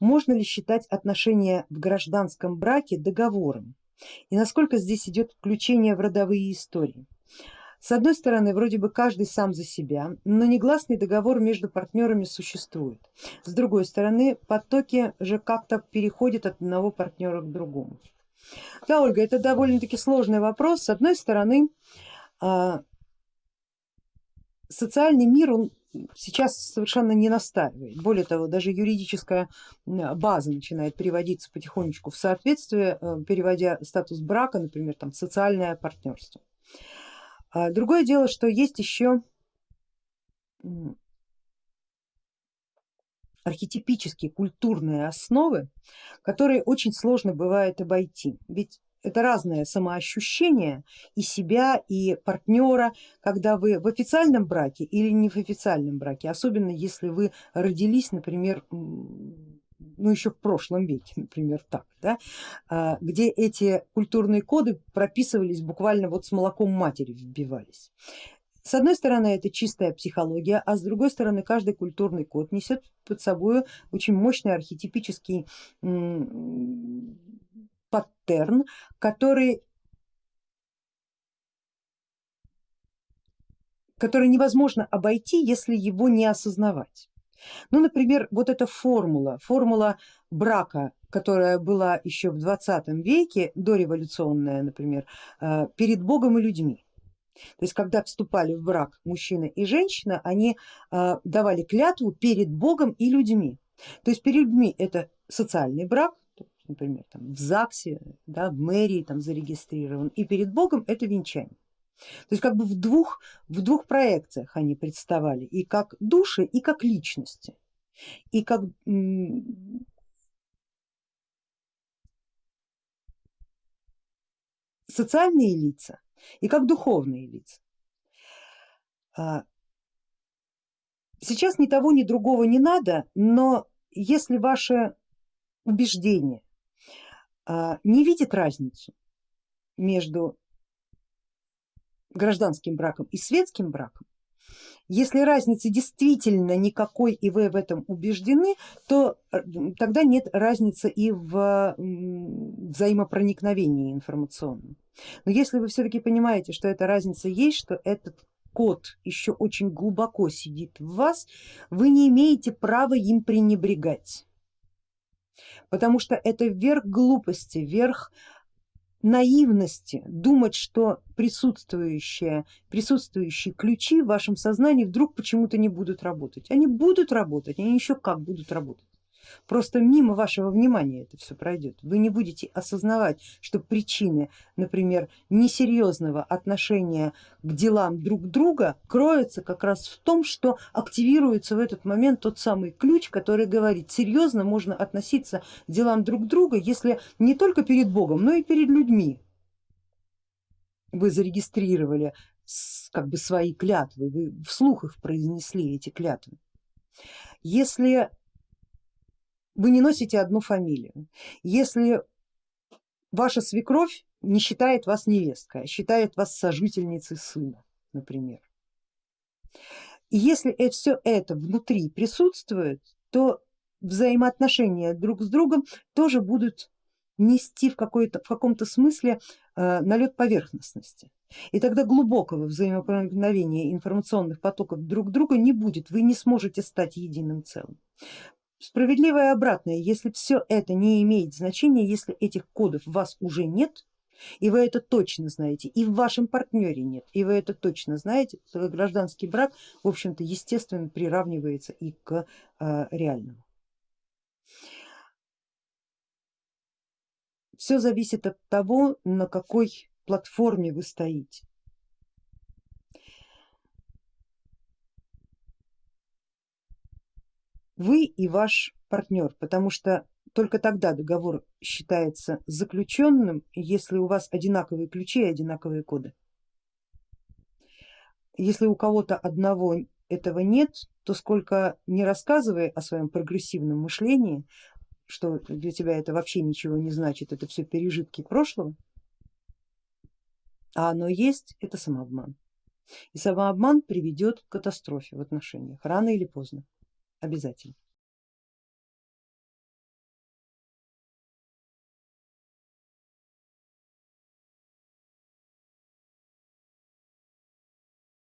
можно ли считать отношения в гражданском браке договором и насколько здесь идет включение в родовые истории. С одной стороны, вроде бы каждый сам за себя, но негласный договор между партнерами существует. С другой стороны, потоки же как-то переходят от одного партнера к другому. Да, Ольга, это довольно-таки сложный вопрос. С одной стороны, а, социальный мир, он сейчас совершенно не настаивает. Более того, даже юридическая база начинает переводиться потихонечку в соответствие, э, переводя статус брака, например, там, социальное партнерство. А другое дело, что есть еще архетипические культурные основы, которые очень сложно бывает обойти. Ведь это разное самоощущение и себя, и партнера, когда вы в официальном браке или не в официальном браке, особенно если вы родились, например, ну еще в прошлом веке, например, так, да, а, где эти культурные коды прописывались буквально вот с молоком матери вбивались. С одной стороны это чистая психология, а с другой стороны каждый культурный код несет под собой очень мощный архетипический паттерн, который, который невозможно обойти, если его не осознавать. Ну, например, вот эта формула, формула брака, которая была еще в 20 веке, дореволюционная, например, э, перед Богом и людьми. То есть когда вступали в брак мужчина и женщина, они э, давали клятву перед Богом и людьми. То есть перед людьми это социальный брак, например, там, в ЗАГСе, да, в мэрии там зарегистрирован, и перед Богом это венчание. То есть как бы в двух, в двух проекциях они представали, и как души, и как личности, и как социальные лица, и как духовные лица. А, сейчас ни того, ни другого не надо, но если ваше убеждение не видит разницу между гражданским браком и светским браком, если разницы действительно никакой и вы в этом убеждены, то э, тогда нет разницы и в взаимопроникновении информационном. Но если вы все-таки понимаете, что эта разница есть, что этот код еще очень глубоко сидит в вас, вы не имеете права им пренебрегать потому что это верх глупости, верх наивности думать, что присутствующие, присутствующие ключи в вашем сознании вдруг почему-то не будут работать. Они будут работать, они еще как будут работать. Просто мимо вашего внимания это все пройдет. Вы не будете осознавать, что причины, например, несерьезного отношения к делам друг друга кроются как раз в том, что активируется в этот момент тот самый ключ, который говорит, серьезно можно относиться к делам друг друга, если не только перед Богом, но и перед людьми вы зарегистрировали как бы свои клятвы, вы вслух их произнесли, эти клятвы. Если вы не носите одну фамилию. Если ваша свекровь не считает вас невесткой, а считает вас сожительницей сына, например. И если все это внутри присутствует, то взаимоотношения друг с другом тоже будут нести в, в каком-то смысле э, налет поверхностности. И тогда глубокого взаимопроникновения информационных потоков друг друга не будет, вы не сможете стать единым целым. Справедливое обратное, если все это не имеет значения, если этих кодов у вас уже нет, и вы это точно знаете, и в вашем партнере нет, и вы это точно знаете, то гражданский брак, в общем-то, естественно, приравнивается и к э, реальному. Все зависит от того, на какой платформе вы стоите. Вы и ваш партнер, потому что только тогда договор считается заключенным, если у вас одинаковые ключи и одинаковые коды. Если у кого-то одного этого нет, то сколько не рассказывая о своем прогрессивном мышлении, что для тебя это вообще ничего не значит, это все пережитки прошлого, а оно есть, это самообман. И самообман приведет к катастрофе в отношениях рано или поздно обязательно.